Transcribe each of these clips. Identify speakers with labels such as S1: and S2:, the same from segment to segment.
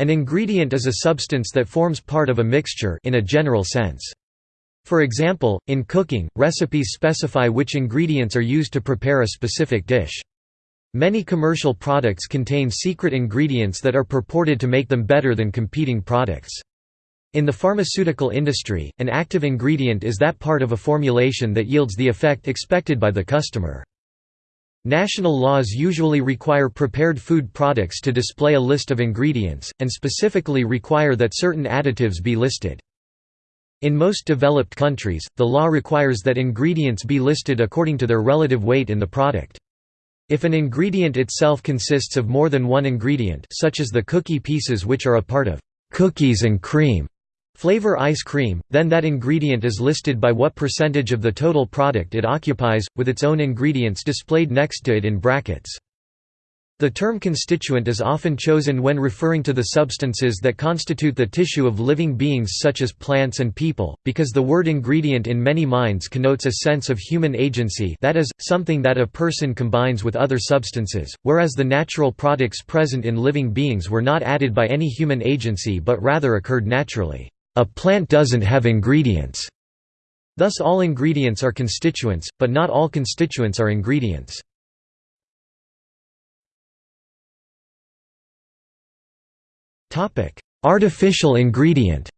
S1: An ingredient is a substance that forms part of a mixture in a general sense. For example, in cooking, recipes specify which ingredients are used to prepare a specific dish. Many commercial products contain secret ingredients that are purported to make them better than competing products. In the pharmaceutical industry, an active ingredient is that part of a formulation that yields the effect expected by the customer. National laws usually require prepared food products to display a list of ingredients, and specifically require that certain additives be listed. In most developed countries, the law requires that ingredients be listed according to their relative weight in the product. If an ingredient itself consists of more than one ingredient such as the cookie pieces which are a part of cookies and cream, Flavor ice cream, then that ingredient is listed by what percentage of the total product it occupies, with its own ingredients displayed next to it in brackets. The term constituent is often chosen when referring to the substances that constitute the tissue of living beings such as plants and people, because the word ingredient in many minds connotes a sense of human agency that is, something that a person combines with other substances, whereas the natural products present in living beings were not added by any human agency but rather occurred naturally. A plant doesn't have ingredients. Thus all ingredients are constituents, but not all constituents are ingredients. Artificial ingredient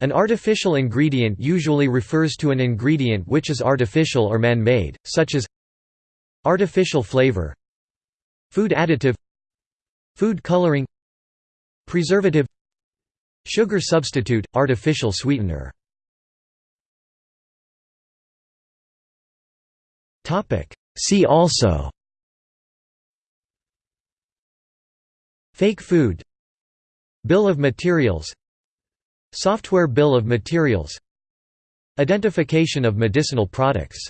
S1: An artificial ingredient usually refers to an ingredient which is artificial or man-made, such as artificial flavor food additive food coloring Preservative. Sugar substitute, artificial sweetener. See also. Fake food. Bill of materials. Software bill of materials. Identification of medicinal products